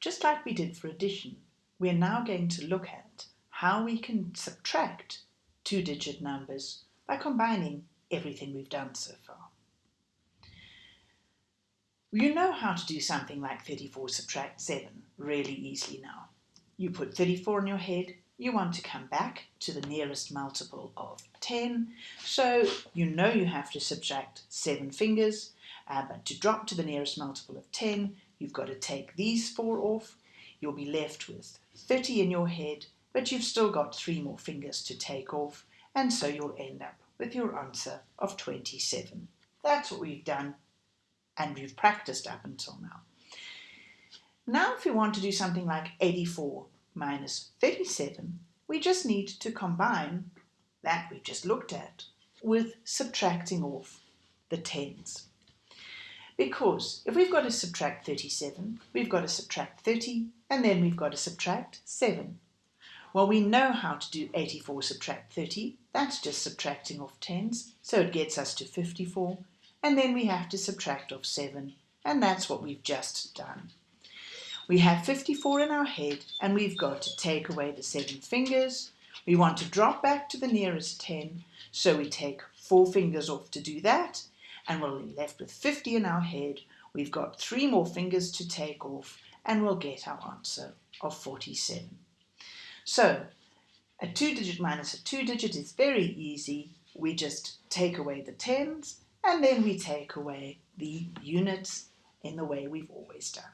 Just like we did for addition, we're now going to look at how we can subtract two-digit numbers by combining everything we've done so far. You know how to do something like 34 subtract 7 really easily now. You put 34 in your head, you want to come back to the nearest multiple of 10, so you know you have to subtract 7 fingers, uh, but to drop to the nearest multiple of 10, you've got to take these four off. You'll be left with 30 in your head, but you've still got three more fingers to take off, and so you'll end up with your answer of 27. That's what we've done, and we've practiced up until now. Now if we want to do something like 84 minus 37, we just need to combine that we just looked at with subtracting off the tens. Because if we've got to subtract 37, we've got to subtract 30, and then we've got to subtract 7. Well, we know how to do 84 subtract 30. That's just subtracting off tens, so it gets us to 54. And then we have to subtract off 7, and that's what we've just done. We have 54 in our head, and we've got to take away the 7 fingers. We want to drop back to the nearest 10, so we take 4 fingers off to do that, and we'll be left with 50 in our head. We've got three more fingers to take off and we'll get our answer of 47. So a two digit minus a two digit is very easy. We just take away the tens and then we take away the units in the way we've always done.